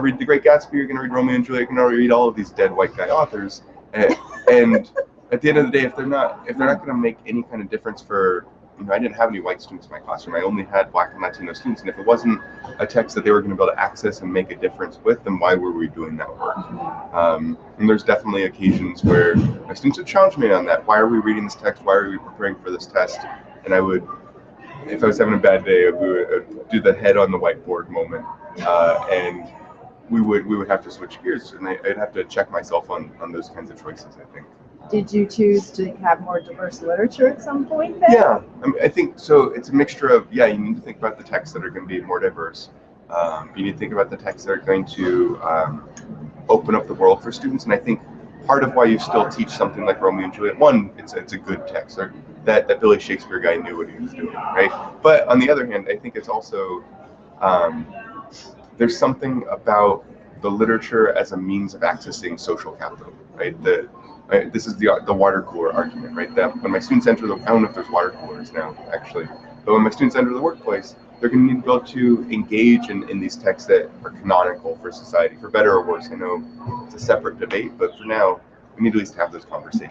read The Great Gatsby, you're going to read Romeo and Juliet, you're going to read all of these dead white guy authors, and, and at the end of the day, if they're not if they're not going to make any kind of difference for you know, I didn't have any white students in my classroom. I only had black and Latino students, and if it wasn't a text that they were going to be able to access and make a difference with, then why were we doing that work? Um, and there's definitely occasions where my students would challenge me on that. Why are we reading this text? Why are we preparing for this test? And I would, if I was having a bad day, we would uh, do the head on the whiteboard moment, uh, and we would we would have to switch gears, and I, I'd have to check myself on on those kinds of choices. I think. Did you choose to have more diverse literature at some point then? Yeah, I, mean, I think so. It's a mixture of yeah. You need to think about the texts that are going to be more diverse. Um, you need to think about the texts that are going to um, open up the world for students. And I think part of why you still teach something like Romeo and Juliet, one, it's it's a good text. Or that that Billy Shakespeare guy knew what he was doing, right? But on the other hand, I think it's also um, there's something about the literature as a means of accessing social capital, right? The Right? This is the the water cooler argument, right? That when my students enter the, I don't know if there's water coolers now, actually, but when my students enter the workplace, they're going to need to be able to engage in, in these texts that are canonical for society, for better or worse. I know it's a separate debate, but for now, we need to at least have those conversations.